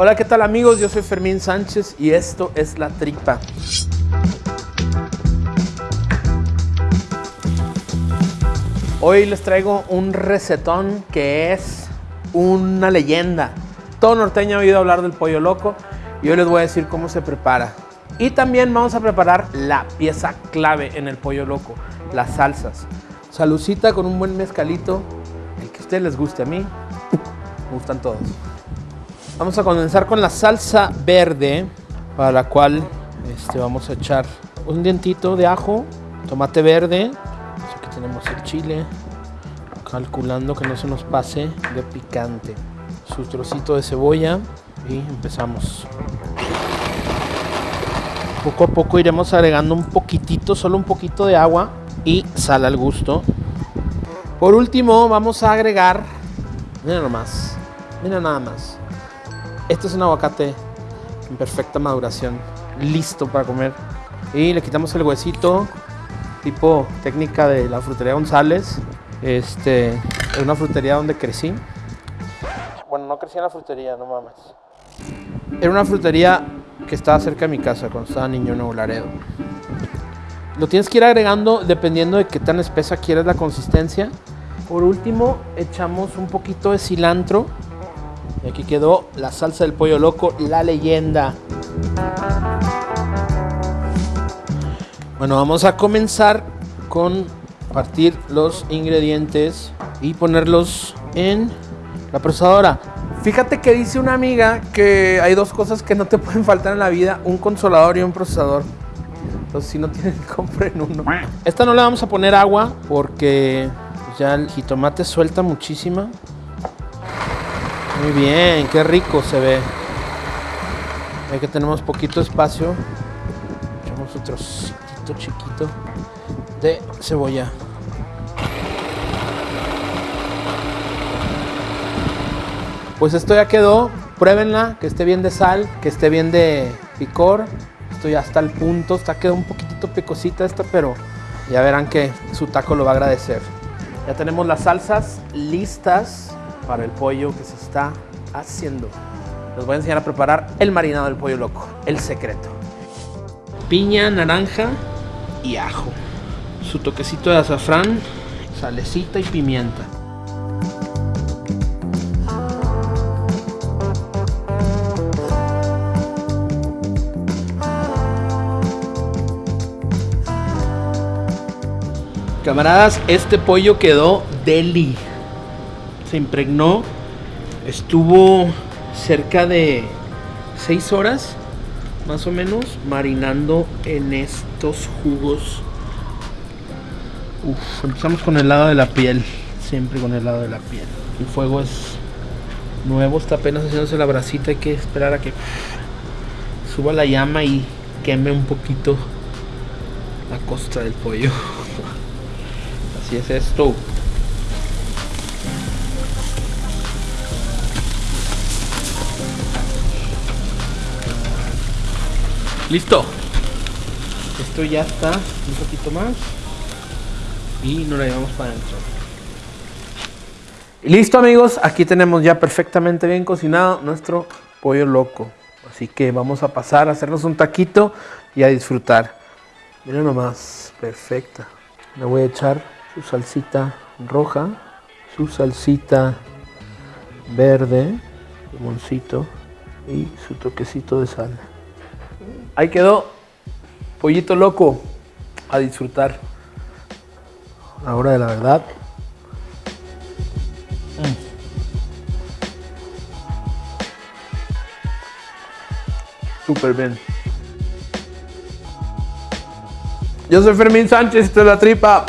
Hola, ¿qué tal amigos? Yo soy Fermín Sánchez y esto es La Tripa. Hoy les traigo un recetón que es una leyenda. Todo norteño ha oído hablar del pollo loco y hoy les voy a decir cómo se prepara. Y también vamos a preparar la pieza clave en el pollo loco, las salsas. Salucita con un buen mezcalito, el que a ustedes les guste a mí, gustan todos. Vamos a comenzar con la salsa verde, para la cual este, vamos a echar un dientito de ajo, tomate verde, aquí tenemos el chile, calculando que no se nos pase de picante, su trocito de cebolla y empezamos. Poco a poco iremos agregando un poquitito, solo un poquito de agua y sal al gusto. Por último vamos a agregar, mira nomás, mira nada más. Este es un aguacate en perfecta maduración, listo para comer. Y le quitamos el huesito, tipo técnica de la frutería González. Este, es una frutería donde crecí. Bueno, no crecí en la frutería, no mames. Era una frutería que estaba cerca de mi casa cuando estaba niño en Nuevo Laredo. Lo tienes que ir agregando dependiendo de qué tan espesa quieres la consistencia. Por último, echamos un poquito de cilantro. Y aquí quedó la salsa del pollo loco, la leyenda. Bueno, vamos a comenzar con partir los ingredientes y ponerlos en la procesadora. Fíjate que dice una amiga que hay dos cosas que no te pueden faltar en la vida, un consolador y un procesador. Entonces si no tienen, compren uno. Esta no le vamos a poner agua porque ya el jitomate suelta muchísima. Muy bien, qué rico se ve. Ahí que tenemos poquito espacio. Echamos un trocito chiquito de cebolla. Pues esto ya quedó, pruébenla, que esté bien de sal, que esté bien de picor. Esto ya está al punto, está quedó un poquitito picosita esta, pero ya verán que su taco lo va a agradecer. Ya tenemos las salsas listas para el pollo que se está haciendo. Les voy a enseñar a preparar el marinado del pollo loco, el secreto. Piña, naranja y ajo. Su toquecito de azafrán, salecita y pimienta. Camaradas, este pollo quedó deli. Se impregnó. Estuvo cerca de 6 horas, más o menos, marinando en estos jugos. Uf, empezamos con el lado de la piel. Siempre con el lado de la piel. El fuego es nuevo, está apenas haciéndose la bracita. Hay que esperar a que suba la llama y queme un poquito la costra del pollo. Así es esto. Listo. Esto ya está un poquito más. Y nos la llevamos para adentro. Listo amigos, aquí tenemos ya perfectamente bien cocinado nuestro pollo loco. Así que vamos a pasar a hacernos un taquito y a disfrutar. Miren nomás, perfecta. Le voy a echar su salsita roja, su salsita verde, limoncito y su toquecito de sal. Ahí quedó, pollito loco, a disfrutar. La hora de la verdad. Mm. Súper bien. Yo soy Fermín Sánchez, esto es La Tripa.